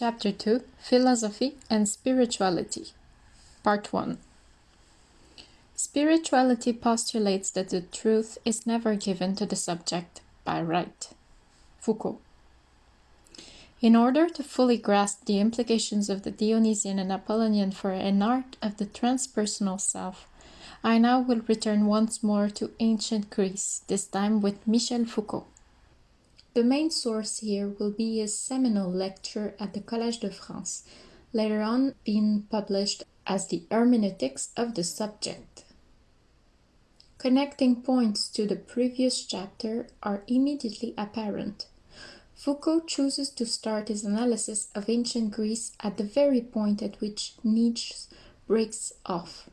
Chapter 2 Philosophy and Spirituality Part 1 Spirituality postulates that the truth is never given to the subject by right. Foucault. In order to fully grasp the implications of the Dionysian and Apollonian for an art of the transpersonal self, I now will return once more to ancient Greece, this time with Michel Foucault. The main source here will be his seminal lecture at the Collège de France, later on being published as the Hermeneutics of the Subject. Connecting points to the previous chapter are immediately apparent. Foucault chooses to start his analysis of ancient Greece at the very point at which Nietzsche breaks off,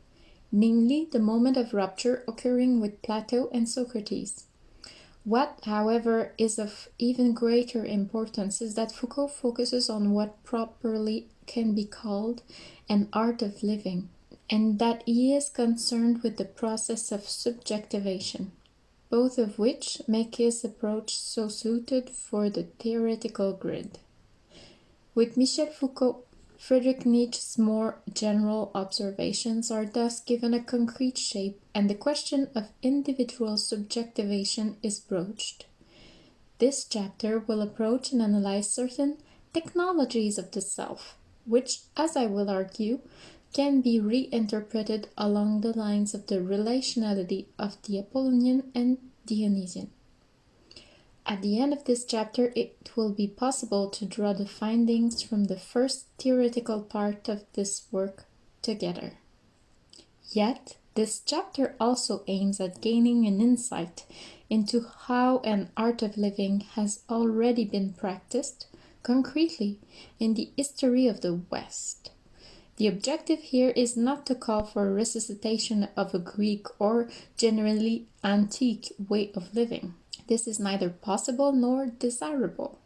namely the moment of rupture occurring with Plato and Socrates. What, however, is of even greater importance is that Foucault focuses on what properly can be called an art of living, and that he is concerned with the process of subjectivation, both of which make his approach so suited for the theoretical grid. With Michel Foucault, Friedrich Nietzsche's more general observations are thus given a concrete shape and the question of individual subjectivation is broached. This chapter will approach and analyze certain technologies of the self, which, as I will argue, can be reinterpreted along the lines of the relationality of the Apollonian and Dionysian. At the end of this chapter, it will be possible to draw the findings from the first theoretical part of this work together. Yet, this chapter also aims at gaining an insight into how an art of living has already been practiced concretely in the history of the West. The objective here is not to call for a resuscitation of a Greek or generally antique way of living. This is neither possible nor desirable.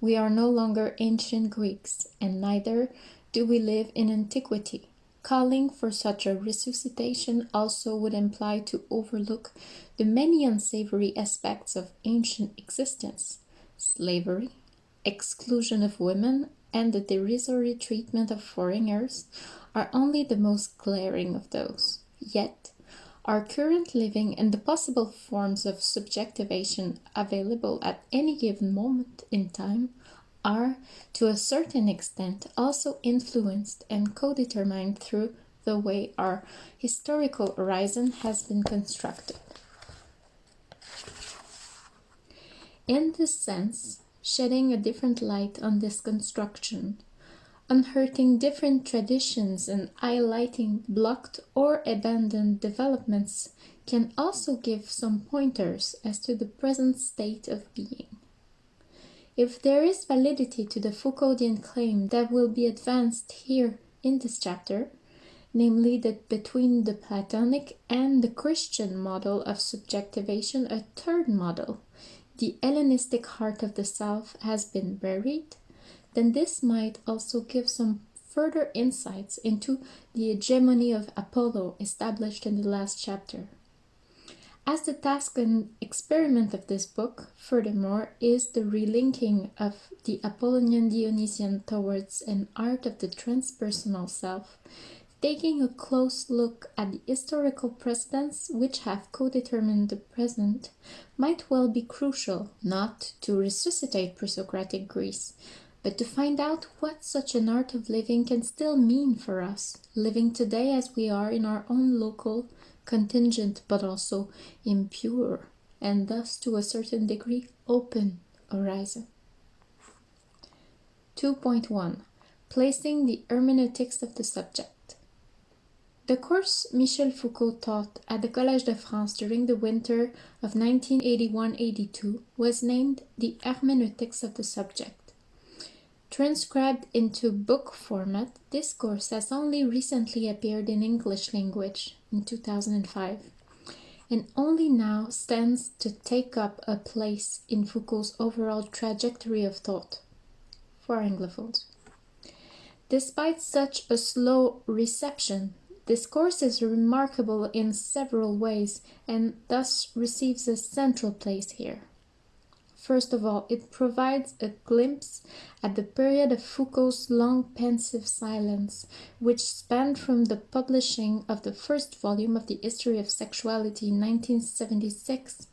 We are no longer ancient Greeks, and neither do we live in antiquity. Calling for such a resuscitation also would imply to overlook the many unsavory aspects of ancient existence slavery, exclusion of women, and the derisory treatment of foreigners are only the most glaring of those. Yet, our current living and the possible forms of subjectivation available at any given moment in time are, to a certain extent, also influenced and co-determined through the way our historical horizon has been constructed. In this sense, shedding a different light on this construction unhurting different traditions and highlighting blocked or abandoned developments can also give some pointers as to the present state of being. If there is validity to the Foucauldian claim that will be advanced here in this chapter, namely that between the Platonic and the Christian model of subjectivation, a third model, the Hellenistic heart of the self, has been buried, then this might also give some further insights into the hegemony of Apollo established in the last chapter. As the task and experiment of this book, furthermore, is the relinking of the Apollonian Dionysian towards an art of the transpersonal self, taking a close look at the historical precedents which have co-determined the present might well be crucial, not to resuscitate pre-Socratic Greece, but to find out what such an art of living can still mean for us, living today as we are in our own local, contingent, but also impure, and thus to a certain degree open horizon. 2.1 Placing the hermeneutics of the subject. The course Michel Foucault taught at the Collège de France during the winter of 1981-82 was named The Hermeneutics of the Subject. Transcribed into book format, this course has only recently appeared in English language in 2005 and only now stands to take up a place in Foucault's overall trajectory of thought for Anglophones. Despite such a slow reception, this course is remarkable in several ways and thus receives a central place here. First of all, it provides a glimpse at the period of Foucault's long pensive silence, which spanned from the publishing of the first volume of the History of Sexuality in 1976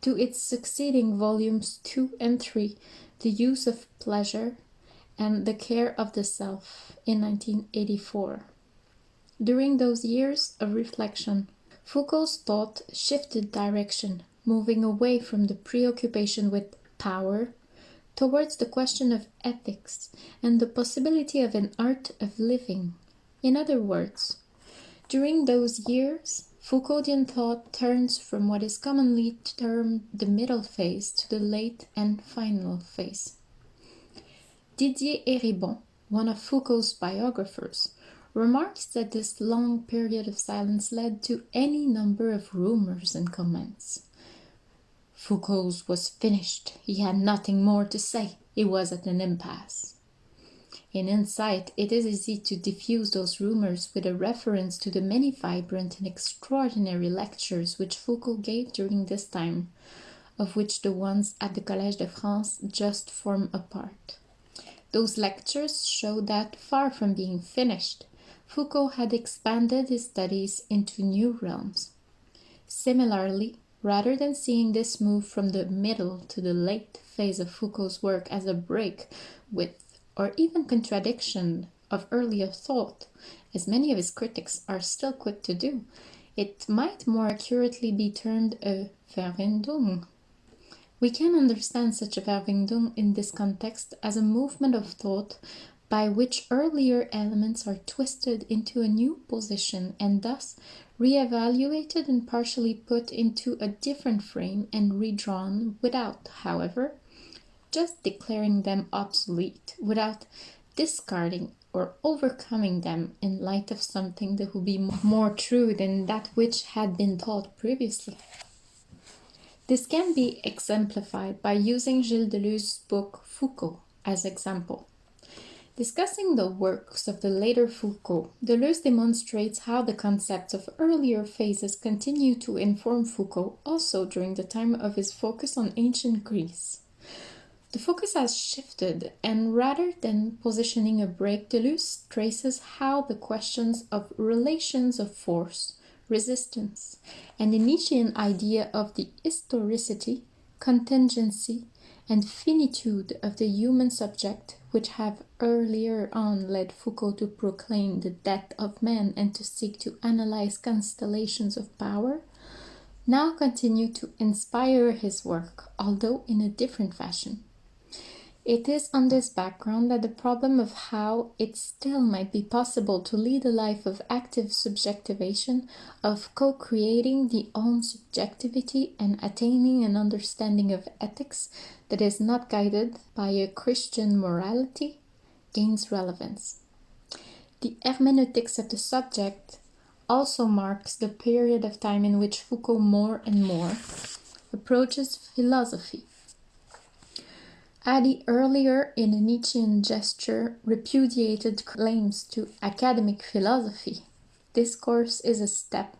to its succeeding volumes 2 and 3, The Use of Pleasure and The Care of the Self in 1984. During those years of reflection, Foucault's thought shifted direction moving away from the preoccupation with power towards the question of ethics and the possibility of an art of living. In other words, during those years, Foucauldian thought turns from what is commonly termed the middle phase to the late and final phase. Didier Eribon, one of Foucault's biographers, remarks that this long period of silence led to any number of rumors and comments. Foucault's was finished. He had nothing more to say. He was at an impasse. In Insight, it is easy to diffuse those rumors with a reference to the many vibrant and extraordinary lectures which Foucault gave during this time, of which the ones at the Collège de France just form a part. Those lectures show that, far from being finished, Foucault had expanded his studies into new realms. Similarly, Rather than seeing this move from the middle to the late phase of Foucault's work as a break with, or even contradiction of earlier thought, as many of his critics are still quick to do, it might more accurately be termed a Verwindung. We can understand such a Verwindung in this context as a movement of thought by which earlier elements are twisted into a new position and thus re-evaluated and partially put into a different frame and redrawn without, however, just declaring them obsolete, without discarding or overcoming them in light of something that will be more true than that which had been taught previously. This can be exemplified by using Gilles Deleuze's book Foucault as example. Discussing the works of the later Foucault, Deleuze demonstrates how the concepts of earlier phases continue to inform Foucault also during the time of his focus on ancient Greece. The focus has shifted, and rather than positioning a break, Deleuze traces how the questions of relations of force, resistance, and the Nietzschean idea of the historicity, contingency, and finitude of the human subject which have earlier on led Foucault to proclaim the death of man and to seek to analyze constellations of power, now continue to inspire his work, although in a different fashion. It is on this background that the problem of how it still might be possible to lead a life of active subjectivation, of co-creating the own subjectivity and attaining an understanding of ethics that is not guided by a Christian morality, gains relevance. The hermeneutics of the subject also marks the period of time in which Foucault more and more approaches philosophy Adi earlier in a Nietzschean gesture repudiated claims to academic philosophy. This course is a step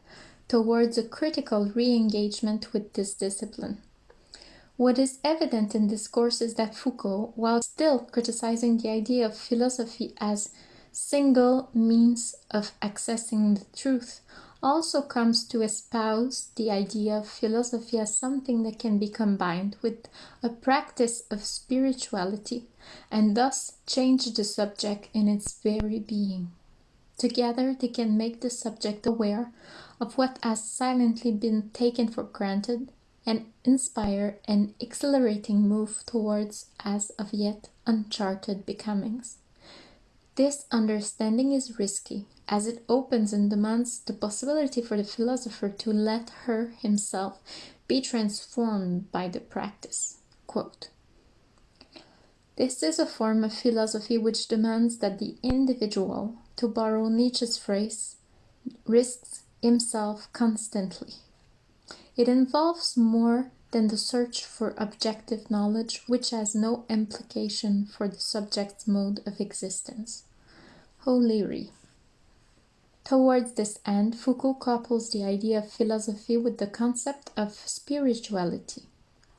towards a critical re-engagement with this discipline. What is evident in this course is that Foucault, while still criticizing the idea of philosophy as single means of accessing the truth, also comes to espouse the idea of philosophy as something that can be combined with a practice of spirituality and thus change the subject in its very being. Together they can make the subject aware of what has silently been taken for granted and inspire an exhilarating move towards as of yet uncharted becomings. This understanding is risky, as it opens and demands the possibility for the philosopher to let her himself be transformed by the practice. Quote, this is a form of philosophy which demands that the individual, to borrow Nietzsche's phrase, risks himself constantly. It involves more than the search for objective knowledge which has no implication for the subject's mode of existence. O'Leary. Towards this end, Foucault couples the idea of philosophy with the concept of spirituality.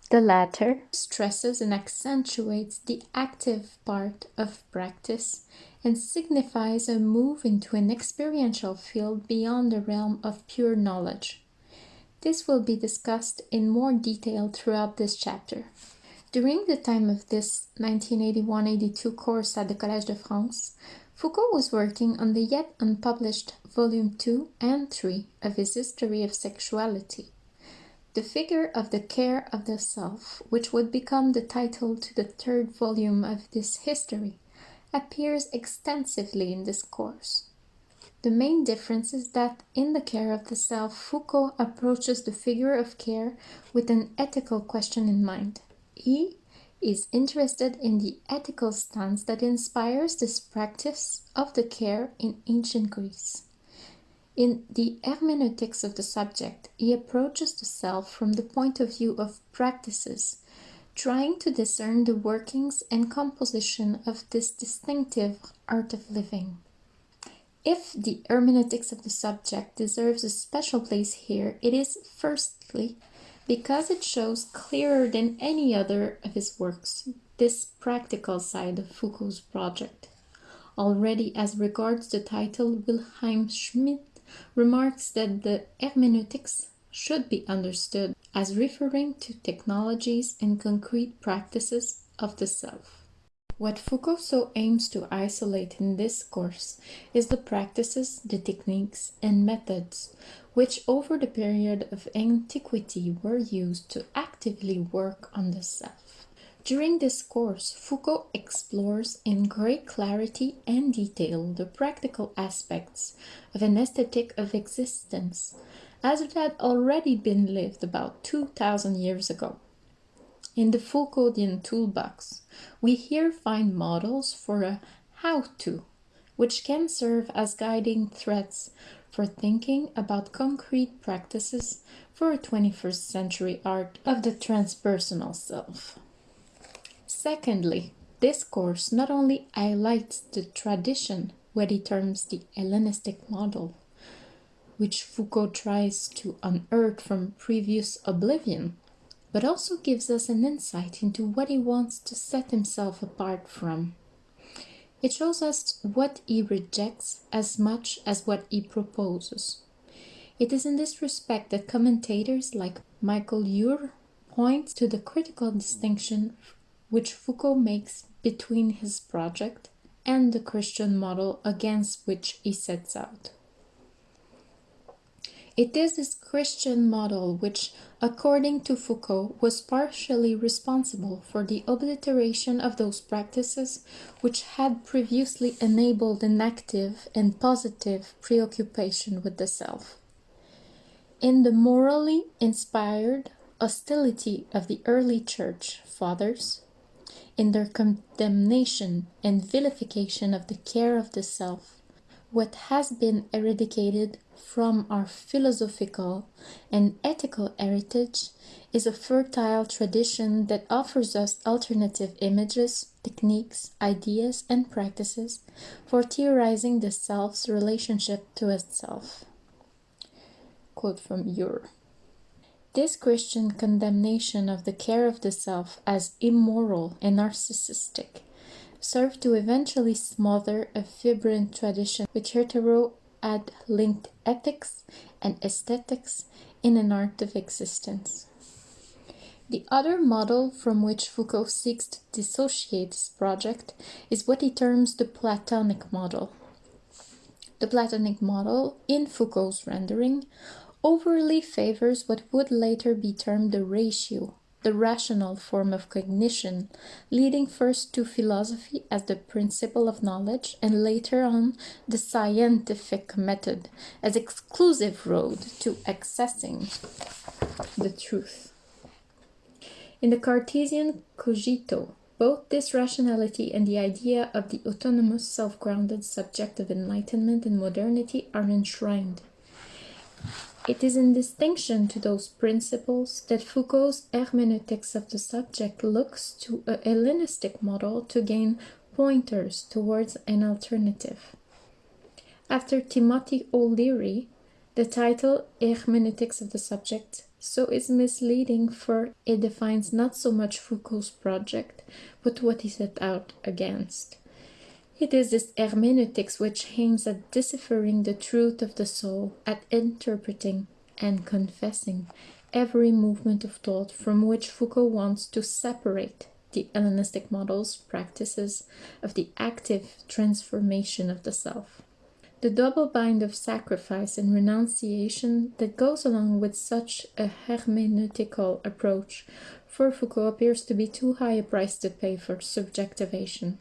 The latter stresses and accentuates the active part of practice and signifies a move into an experiential field beyond the realm of pure knowledge. This will be discussed in more detail throughout this chapter. During the time of this 1981-82 course at the Collège de France, Foucault was working on the yet unpublished Volume 2 and 3 of his History of Sexuality. The figure of the care of the self, which would become the title to the third volume of this history, appears extensively in this course. The main difference is that in the care of the self, Foucault approaches the figure of care with an ethical question in mind. He is interested in the ethical stance that inspires this practice of the care in ancient Greece. In the hermeneutics of the subject, he approaches the self from the point of view of practices, trying to discern the workings and composition of this distinctive art of living. If the hermeneutics of the subject deserves a special place here, it is firstly because it shows clearer than any other of his works this practical side of Foucault's project. Already as regards the title, Wilhelm Schmid remarks that the hermeneutics should be understood as referring to technologies and concrete practices of the self. What Foucault so aims to isolate in this course is the practices, the techniques, and methods which over the period of antiquity were used to actively work on the self. During this course, Foucault explores in great clarity and detail the practical aspects of an aesthetic of existence, as it had already been lived about 2000 years ago. In the Foucauldian toolbox, we here find models for a how-to, which can serve as guiding threads for thinking about concrete practices for a 21st century art of the transpersonal self. Secondly, this course not only highlights the tradition, what he terms the Hellenistic model, which Foucault tries to unearth from previous oblivion, but also gives us an insight into what he wants to set himself apart from. It shows us what he rejects as much as what he proposes. It is in this respect that commentators like Michael Ure point to the critical distinction which Foucault makes between his project and the Christian model against which he sets out. It is this Christian model which, according to Foucault, was partially responsible for the obliteration of those practices which had previously enabled an active and positive preoccupation with the self. In the morally inspired hostility of the early church fathers, in their condemnation and vilification of the care of the self, what has been eradicated from our philosophical and ethical heritage is a fertile tradition that offers us alternative images, techniques, ideas, and practices for theorizing the self's relationship to itself. Quote from Ure. This Christian condemnation of the care of the self as immoral and narcissistic served to eventually smother a vibrant tradition which Herzog had linked ethics and aesthetics in an art of existence. The other model from which Foucault seeks to dissociate his project is what he terms the Platonic model. The Platonic model, in Foucault's rendering, overly favors what would later be termed the ratio, the rational form of cognition, leading first to philosophy as the principle of knowledge and later on the scientific method as exclusive road to accessing the truth. In the Cartesian cogito, both this rationality and the idea of the autonomous, self-grounded subject of enlightenment and modernity are enshrined. It is in distinction to those principles that Foucault's hermeneutics of the subject looks to a Hellenistic model to gain pointers towards an alternative. After Timothy O'Leary, the title Hermeneutics of the Subject so is misleading for it defines not so much Foucault's project, but what he set out against. It is this hermeneutics which aims at deciphering the truth of the soul, at interpreting and confessing every movement of thought from which Foucault wants to separate the Hellenistic models, practices of the active transformation of the self. The double bind of sacrifice and renunciation that goes along with such a hermeneutical approach for Foucault appears to be too high a price to pay for subjectivation.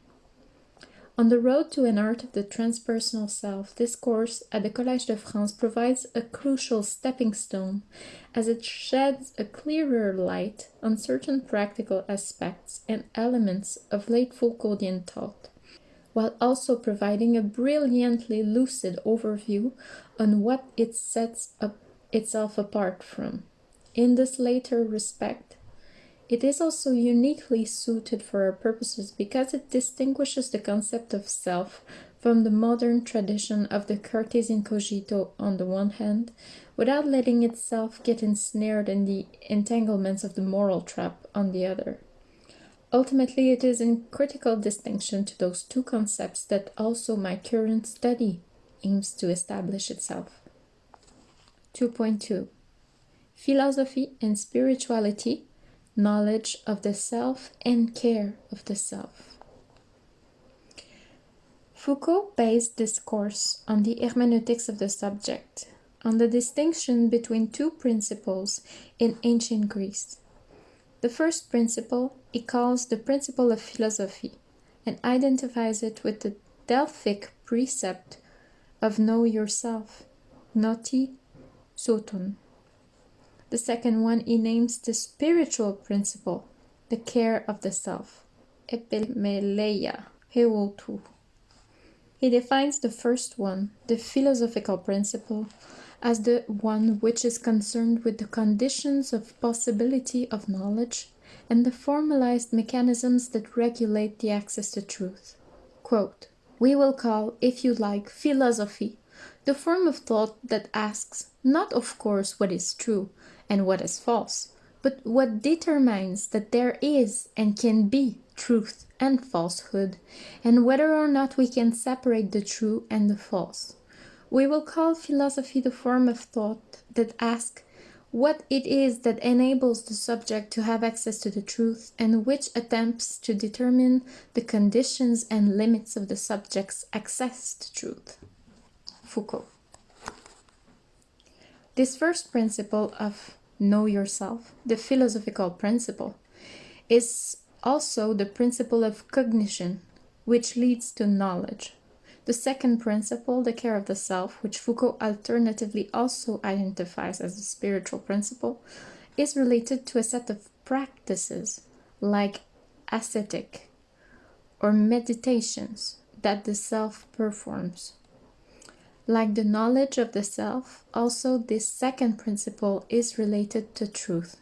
On the road to an art of the transpersonal self, this course at the Collège de France provides a crucial stepping stone as it sheds a clearer light on certain practical aspects and elements of late Foucauldian thought, while also providing a brilliantly lucid overview on what it sets up itself apart from. In this later respect, it is also uniquely suited for our purposes because it distinguishes the concept of self from the modern tradition of the Cartesian cogito on the one hand, without letting itself get ensnared in the entanglements of the moral trap on the other. Ultimately, it is in critical distinction to those two concepts that also my current study aims to establish itself. 2.2 Philosophy and Spirituality knowledge of the self and care of the self. Foucault based this course on the hermeneutics of the subject, on the distinction between two principles in ancient Greece. The first principle he calls the principle of philosophy and identifies it with the Delphic precept of know yourself, gnothi seauton. The second one he names the spiritual principle, the care of the self, epimeleia, heautou. He defines the first one, the philosophical principle, as the one which is concerned with the conditions of possibility of knowledge and the formalized mechanisms that regulate the access to truth. Quote, we will call, if you like, philosophy, the form of thought that asks, not of course what is true, and what is false, but what determines that there is and can be truth and falsehood, and whether or not we can separate the true and the false. We will call philosophy the form of thought that asks what it is that enables the subject to have access to the truth and which attempts to determine the conditions and limits of the subject's access to truth. Foucault. This first principle of know yourself, the philosophical principle, is also the principle of cognition, which leads to knowledge. The second principle, the care of the self, which Foucault alternatively also identifies as the spiritual principle, is related to a set of practices like ascetic or meditations that the self performs. Like the knowledge of the self, also this second principle is related to truth.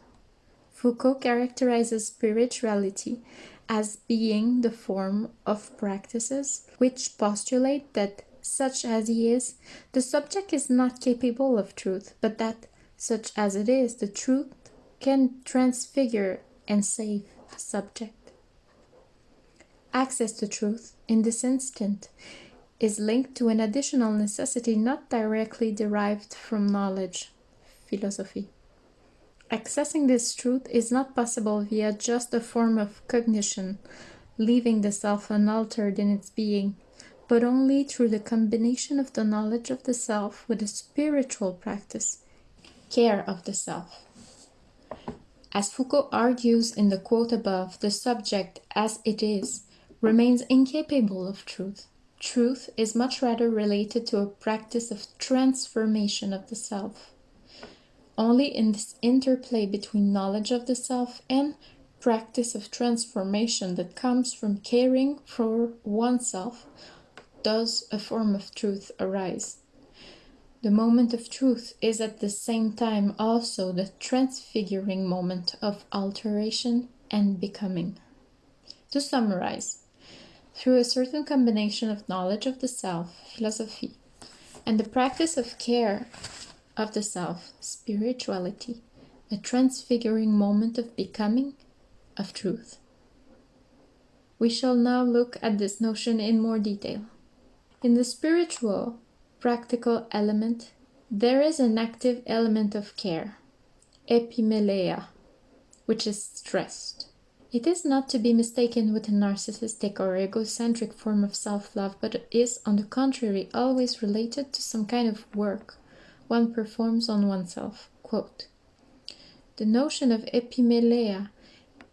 Foucault characterizes spirituality as being the form of practices which postulate that, such as he is, the subject is not capable of truth, but that, such as it is, the truth can transfigure and save the subject. Access to truth, in this instant, is linked to an additional necessity not directly derived from knowledge, philosophy. Accessing this truth is not possible via just a form of cognition, leaving the self unaltered in its being, but only through the combination of the knowledge of the self with a spiritual practice, care of the self. As Foucault argues in the quote above, the subject, as it is, remains incapable of truth. Truth is much rather related to a practice of transformation of the self. Only in this interplay between knowledge of the self and practice of transformation that comes from caring for oneself does a form of truth arise. The moment of truth is at the same time also the transfiguring moment of alteration and becoming. To summarize, through a certain combination of knowledge of the self, philosophy, and the practice of care of the self, spirituality, a transfiguring moment of becoming, of truth. We shall now look at this notion in more detail. In the spiritual, practical element, there is an active element of care, epimeleia, which is stressed. It is not to be mistaken with a narcissistic or egocentric form of self love, but is, on the contrary, always related to some kind of work one performs on oneself. Quote, the notion of epimeleia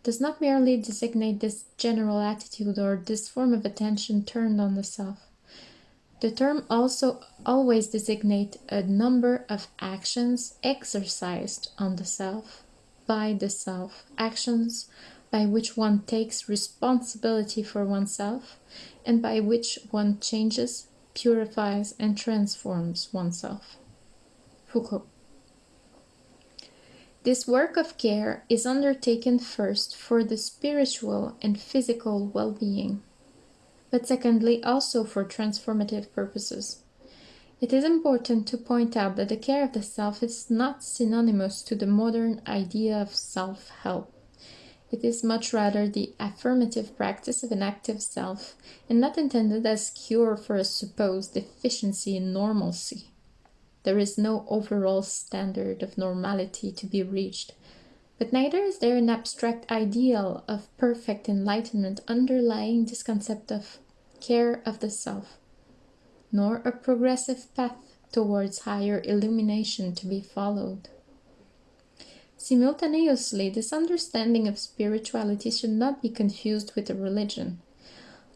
does not merely designate this general attitude or this form of attention turned on the self. The term also always designates a number of actions exercised on the self, by the self, actions by which one takes responsibility for oneself and by which one changes, purifies, and transforms oneself. Foucault. This work of care is undertaken first for the spiritual and physical well being, but secondly also for transformative purposes. It is important to point out that the care of the self is not synonymous to the modern idea of self help. It is much rather the affirmative practice of an active self, and not intended as cure for a supposed deficiency in normalcy. There is no overall standard of normality to be reached, but neither is there an abstract ideal of perfect enlightenment underlying this concept of care of the self, nor a progressive path towards higher illumination to be followed. Simultaneously, this understanding of spirituality should not be confused with a religion.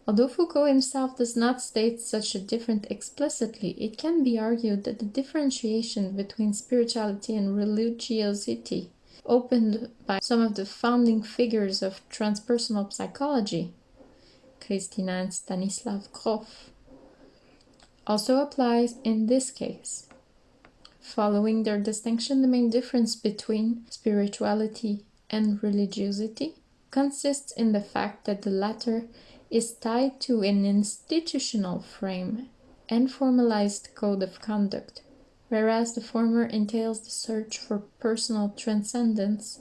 Although Foucault himself does not state such a difference explicitly, it can be argued that the differentiation between spirituality and religiosity opened by some of the founding figures of transpersonal psychology, Christina and Stanislav Grof, also applies in this case. Following their distinction, the main difference between spirituality and religiosity consists in the fact that the latter is tied to an institutional frame and formalized code of conduct, whereas the former entails the search for personal transcendence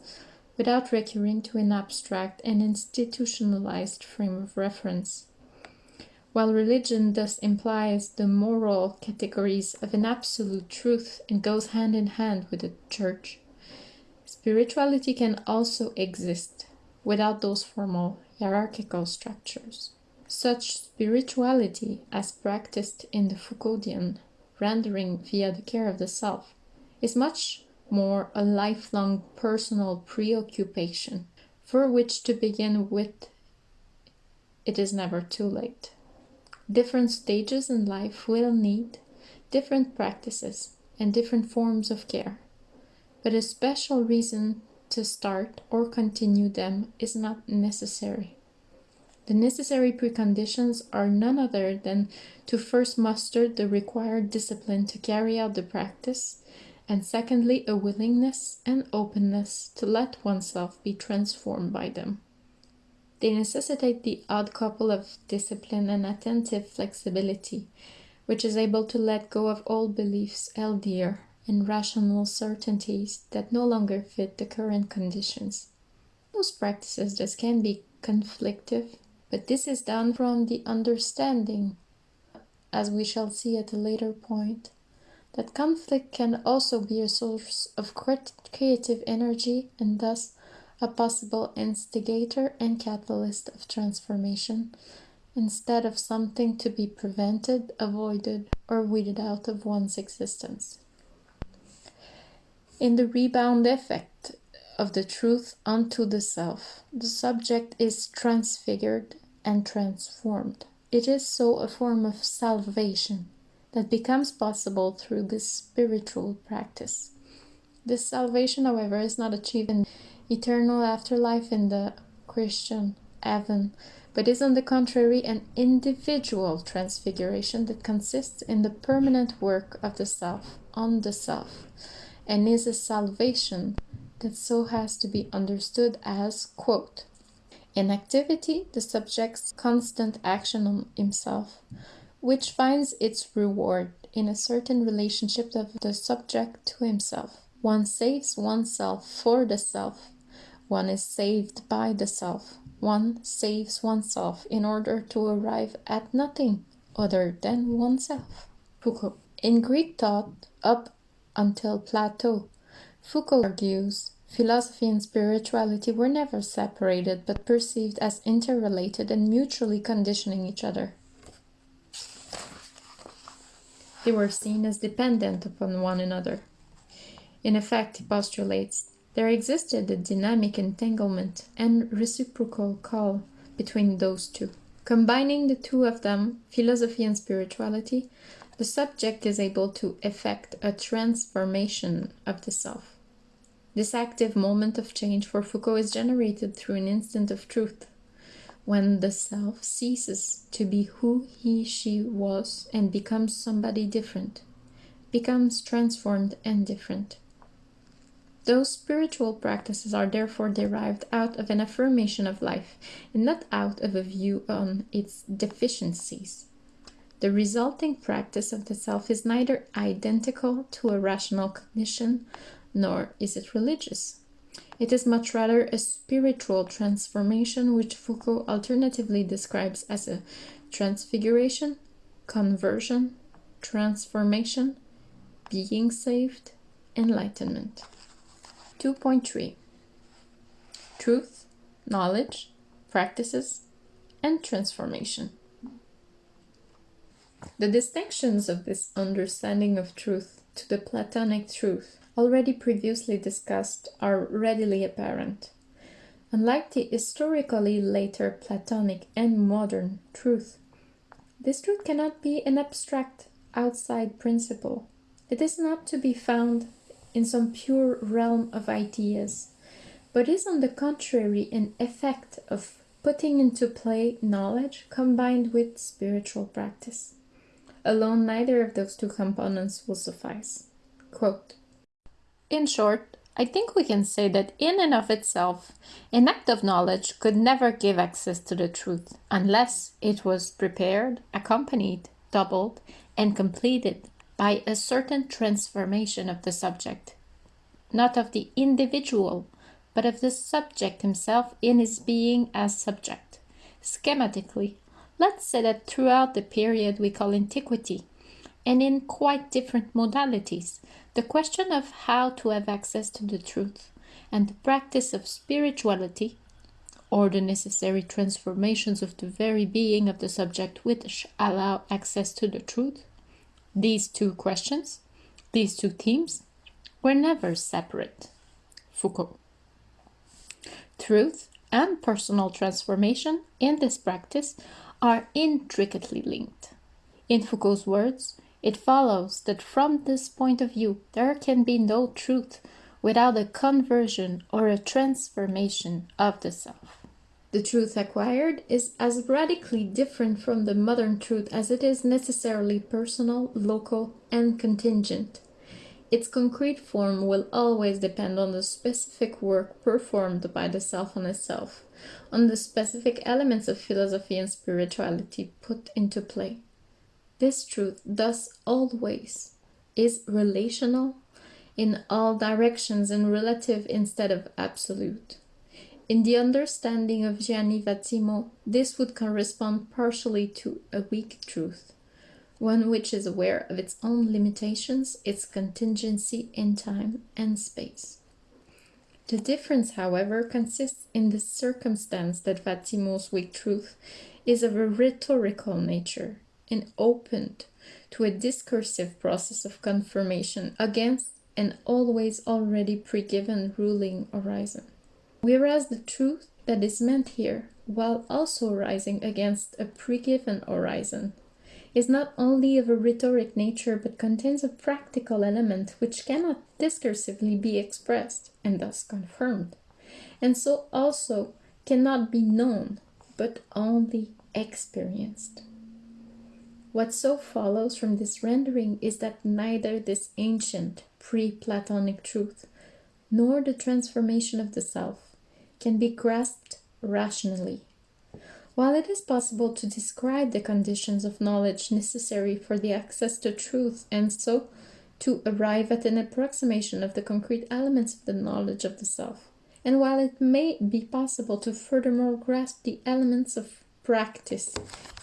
without recurring to an abstract and institutionalized frame of reference. While religion thus implies the moral categories of an absolute truth and goes hand in hand with the church, spirituality can also exist without those formal hierarchical structures. Such spirituality, as practiced in the Foucauldian rendering via the care of the self, is much more a lifelong personal preoccupation, for which to begin with it is never too late. Different stages in life will need different practices and different forms of care, but a special reason to start or continue them is not necessary. The necessary preconditions are none other than to first muster the required discipline to carry out the practice, and secondly, a willingness and openness to let oneself be transformed by them. They necessitate the odd couple of discipline and attentive flexibility, which is able to let go of old beliefs held dear and rational certainties that no longer fit the current conditions. Those practices thus can be conflictive, but this is done from the understanding, as we shall see at a later point, that conflict can also be a source of creative energy and thus a possible instigator and catalyst of transformation, instead of something to be prevented, avoided, or weeded out of one's existence. In the rebound effect of the truth unto the self, the subject is transfigured and transformed. It is so a form of salvation that becomes possible through this spiritual practice. This salvation, however, is not achieved in eternal afterlife in the Christian heaven, but is on the contrary an individual transfiguration that consists in the permanent work of the self on the self, and is a salvation that so has to be understood as, quote, in activity, the subject's constant action on himself, which finds its reward in a certain relationship of the subject to himself One saves oneself for the self. One is saved by the self. One saves oneself in order to arrive at nothing other than oneself. Foucault. In Greek thought, up until Plato, Foucault argues philosophy and spirituality were never separated but perceived as interrelated and mutually conditioning each other. They were seen as dependent upon one another. In effect, he postulates, there existed a dynamic entanglement and reciprocal call between those two. Combining the two of them, philosophy and spirituality, the subject is able to effect a transformation of the self. This active moment of change for Foucault is generated through an instant of truth, when the self ceases to be who he she was and becomes somebody different, becomes transformed and different. Those spiritual practices are therefore derived out of an affirmation of life and not out of a view on its deficiencies. The resulting practice of the self is neither identical to a rational cognition nor is it religious. It is much rather a spiritual transformation which Foucault alternatively describes as a transfiguration, conversion, transformation, being saved, enlightenment. 2.3 Truth, Knowledge, Practices, and Transformation. The distinctions of this understanding of truth to the Platonic truth, already previously discussed, are readily apparent. Unlike the historically later Platonic and modern truth, this truth cannot be an abstract outside principle. It is not to be found in some pure realm of ideas, but is on the contrary an effect of putting into play knowledge combined with spiritual practice. Alone, neither of those two components will suffice. Quote, in short, I think we can say that in and of itself, an act of knowledge could never give access to the truth unless it was prepared, accompanied, doubled, and completed by a certain transformation of the subject, not of the individual, but of the subject himself in his being as subject. Schematically, let's say that throughout the period we call antiquity, and in quite different modalities, the question of how to have access to the truth and the practice of spirituality, or the necessary transformations of the very being of the subject which allow access to the truth, these two questions, these two themes, were never separate. Foucault. Truth and personal transformation in this practice are intricately linked. In Foucault's words, it follows that from this point of view, there can be no truth without a conversion or a transformation of the self. The truth acquired is as radically different from the modern truth as it is necessarily personal, local, and contingent. Its concrete form will always depend on the specific work performed by the self on itself, on the specific elements of philosophy and spirituality put into play. This truth, thus always, is relational in all directions and relative instead of absolute. In the understanding of Gianni Vattimo, this would correspond partially to a weak truth, one which is aware of its own limitations, its contingency in time and space. The difference, however, consists in the circumstance that Vattimo's weak truth is of a rhetorical nature and opened to a discursive process of confirmation against an always already pre-given ruling horizon. Whereas the truth that is meant here, while also rising against a pre-given horizon, is not only of a rhetoric nature but contains a practical element which cannot discursively be expressed and thus confirmed, and so also cannot be known but only experienced. What so follows from this rendering is that neither this ancient pre-Platonic truth nor the transformation of the self can be grasped rationally. While it is possible to describe the conditions of knowledge necessary for the access to truth and so to arrive at an approximation of the concrete elements of the knowledge of the self. And while it may be possible to furthermore grasp the elements of practice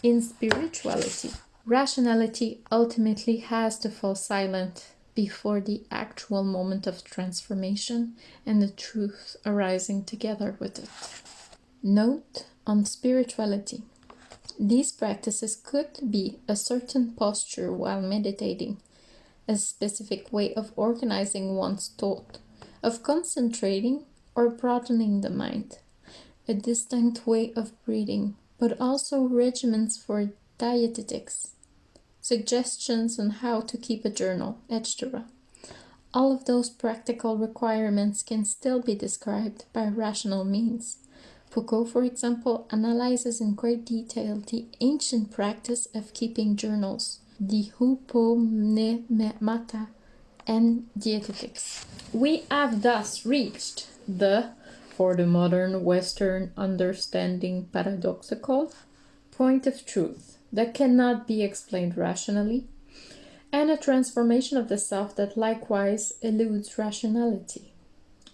in spirituality, rationality ultimately has to fall silent before the actual moment of transformation and the truth arising together with it. Note on spirituality. These practices could be a certain posture while meditating, a specific way of organizing one's thought, of concentrating or broadening the mind, a distinct way of breathing, but also regimens for dietetics, suggestions on how to keep a journal, etc. All of those practical requirements can still be described by rational means. Foucault, for example, analyzes in great detail the ancient practice of keeping journals, the hypomnemata and dietetics. We have thus reached the, for the modern Western understanding paradoxical, point of truth that cannot be explained rationally, and a transformation of the self that likewise eludes rationality.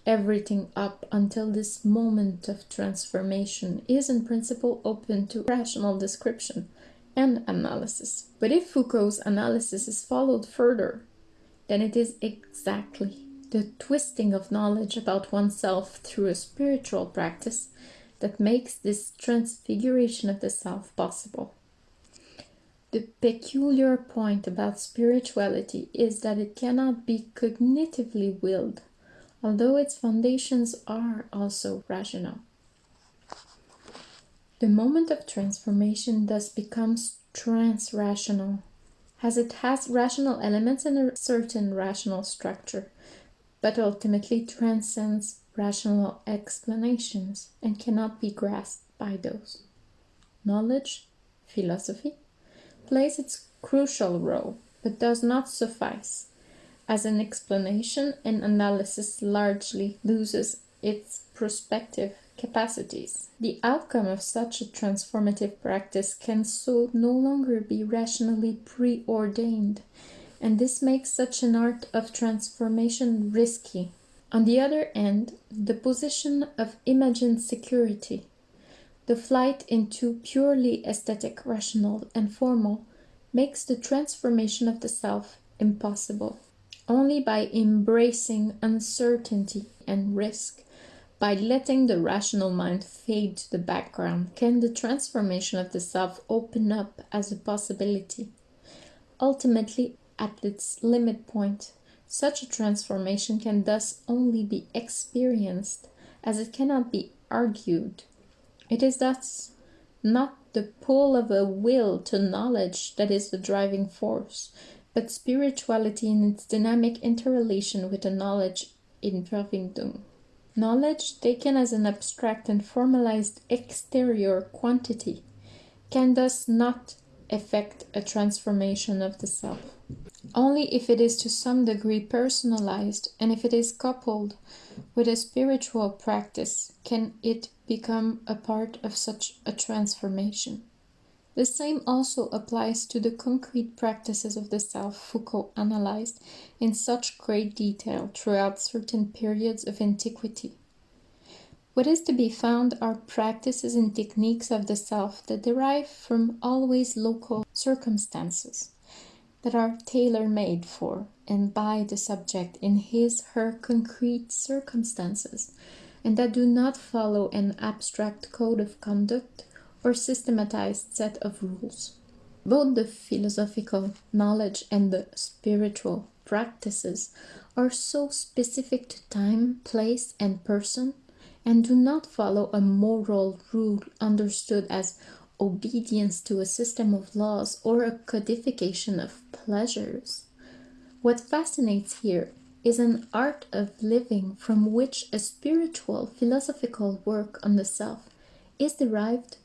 Everything up until this moment of transformation is in principle open to rational description and analysis. But if Foucault's analysis is followed further, then it is exactly the twisting of knowledge about oneself through a spiritual practice that makes this transfiguration of the self possible. The peculiar point about spirituality is that it cannot be cognitively willed, although its foundations are also rational. The moment of transformation thus becomes trans-rational, as it has rational elements and a certain rational structure, but ultimately transcends rational explanations and cannot be grasped by those. Knowledge, philosophy, plays its crucial role, but does not suffice, as an explanation and analysis largely loses its prospective capacities. The outcome of such a transformative practice can so no longer be rationally preordained, and this makes such an art of transformation risky. On the other hand, the position of imagined security the flight into purely aesthetic, rational, and formal makes the transformation of the self impossible. Only by embracing uncertainty and risk, by letting the rational mind fade to the background, can the transformation of the self open up as a possibility. Ultimately, at its limit point, such a transformation can thus only be experienced, as it cannot be argued it is thus not the pull of a will to knowledge that is the driving force, but spirituality in its dynamic interrelation with the knowledge in Verwindung. Knowledge, taken as an abstract and formalized exterior quantity, can thus not effect a transformation of the self. Only if it is to some degree personalized and if it is coupled with a spiritual practice can it become a part of such a transformation. The same also applies to the concrete practices of the self Foucault analyzed in such great detail throughout certain periods of antiquity. What is to be found are practices and techniques of the self that derive from always local circumstances, that are tailor made for and by the subject in his her concrete circumstances, and that do not follow an abstract code of conduct or systematized set of rules. Both the philosophical knowledge and the spiritual practices are so specific to time, place, and person, and do not follow a moral rule understood as obedience to a system of laws or a codification of pleasures. What fascinates here is an art of living from which a spiritual philosophical work on the self is derived,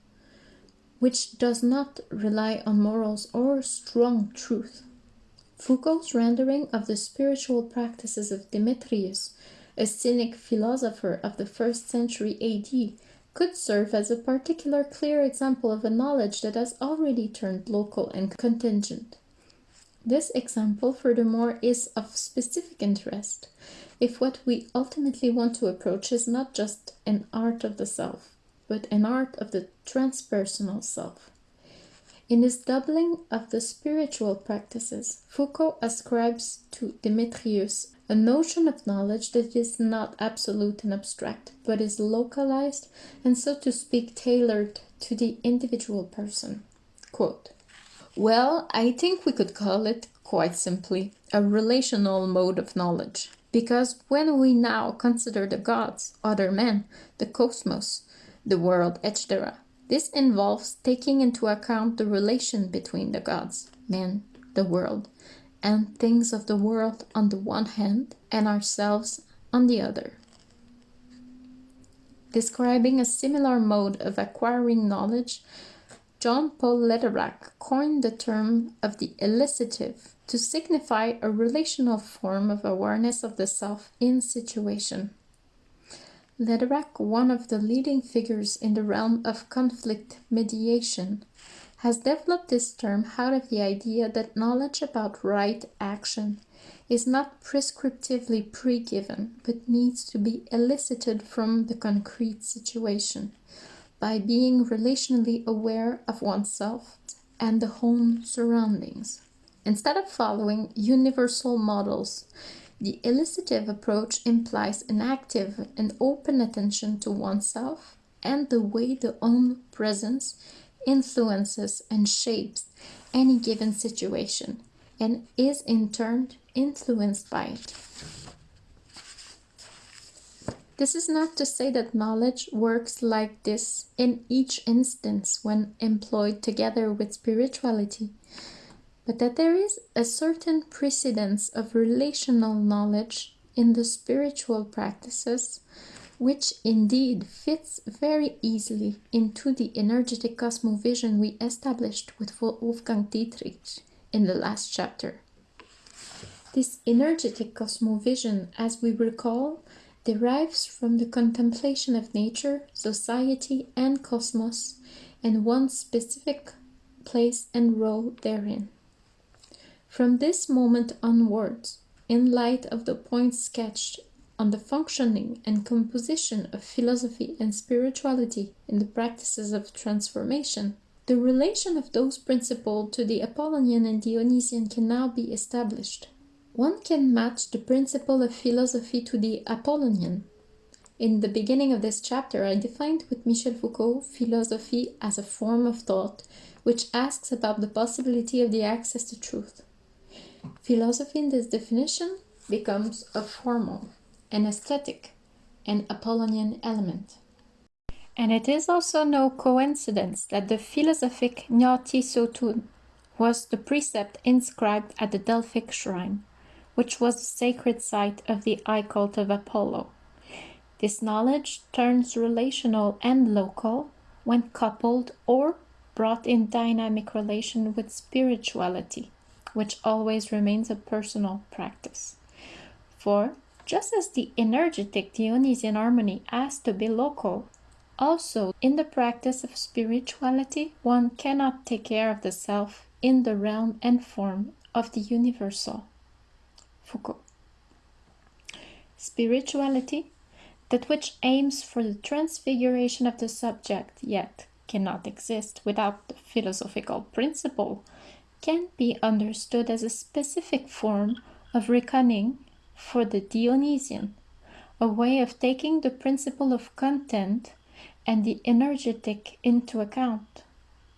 which does not rely on morals or strong truth. Foucault's rendering of the spiritual practices of Demetrius, a Cynic philosopher of the first century AD, could serve as a particular clear example of a knowledge that has already turned local and contingent. This example, furthermore, is of specific interest if what we ultimately want to approach is not just an art of the self, but an art of the transpersonal self. In his doubling of the spiritual practices, Foucault ascribes to Demetrius a notion of knowledge that is not absolute and abstract, but is localized and, so to speak, tailored to the individual person. Quote, well, I think we could call it, quite simply, a relational mode of knowledge. Because when we now consider the gods, other men, the cosmos, the world, etc., this involves taking into account the relation between the gods, men, the world, and things of the world on the one hand, and ourselves on the other. Describing a similar mode of acquiring knowledge, John Paul Lederach coined the term of the elicitive to signify a relational form of awareness of the self in situation. Lederach, one of the leading figures in the realm of conflict mediation, has developed this term out of the idea that knowledge about right action is not prescriptively pre-given, but needs to be elicited from the concrete situation by being relationally aware of oneself and the home surroundings. Instead of following universal models, the elicitive approach implies an active and open attention to oneself and the way the own presence influences and shapes any given situation and is in turn influenced by it. This is not to say that knowledge works like this in each instance when employed together with spirituality, but that there is a certain precedence of relational knowledge in the spiritual practices, which indeed fits very easily into the energetic cosmovision we established with Wolfgang Dietrich in the last chapter. This energetic cosmovision, as we recall, derives from the contemplation of nature, society, and cosmos, and one's specific place and role therein. From this moment onwards, in light of the points sketched on the functioning and composition of philosophy and spirituality in the practices of transformation, the relation of those principles to the Apollonian and Dionysian can now be established. One can match the principle of philosophy to the Apollonian. In the beginning of this chapter, I defined with Michel Foucault philosophy as a form of thought which asks about the possibility of the access to truth. Philosophy in this definition becomes a formal, an aesthetic, an Apollonian element. And it is also no coincidence that the philosophic gnothi seauton was the precept inscribed at the Delphic shrine, which was the sacred site of the eye cult of Apollo. This knowledge turns relational and local when coupled or brought in dynamic relation with spirituality which always remains a personal practice. For just as the energetic Dionysian harmony has to be local, also in the practice of spirituality, one cannot take care of the self in the realm and form of the universal. Foucault. Spirituality, that which aims for the transfiguration of the subject, yet cannot exist without the philosophical principle can be understood as a specific form of reckoning for the Dionysian, a way of taking the principle of content and the energetic into account.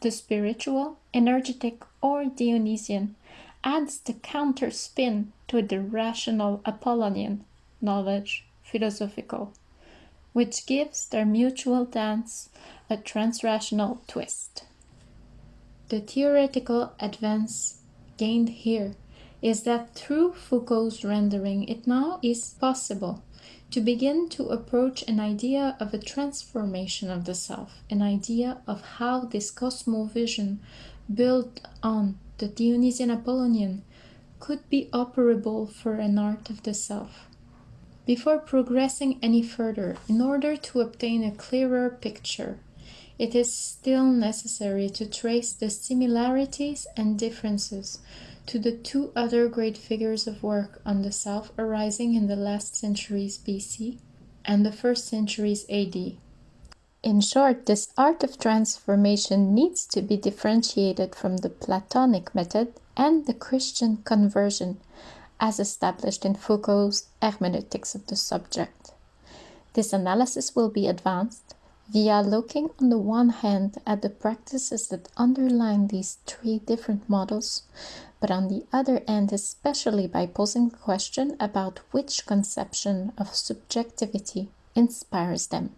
The spiritual, energetic, or Dionysian adds the counter spin to the rational Apollonian knowledge, philosophical, which gives their mutual dance a transrational twist. The theoretical advance gained here is that through Foucault's rendering it now is possible to begin to approach an idea of a transformation of the self, an idea of how this cosmovision built on the Dionysian Apollonian could be operable for an art of the self. Before progressing any further, in order to obtain a clearer picture it is still necessary to trace the similarities and differences to the two other great figures of work on the self arising in the last centuries BC and the first centuries AD. In short, this art of transformation needs to be differentiated from the Platonic method and the Christian conversion, as established in Foucault's hermeneutics of the subject. This analysis will be advanced via looking on the one hand at the practices that underline these three different models, but on the other hand, especially by posing the question about which conception of subjectivity inspires them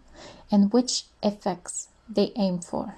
and which effects they aim for.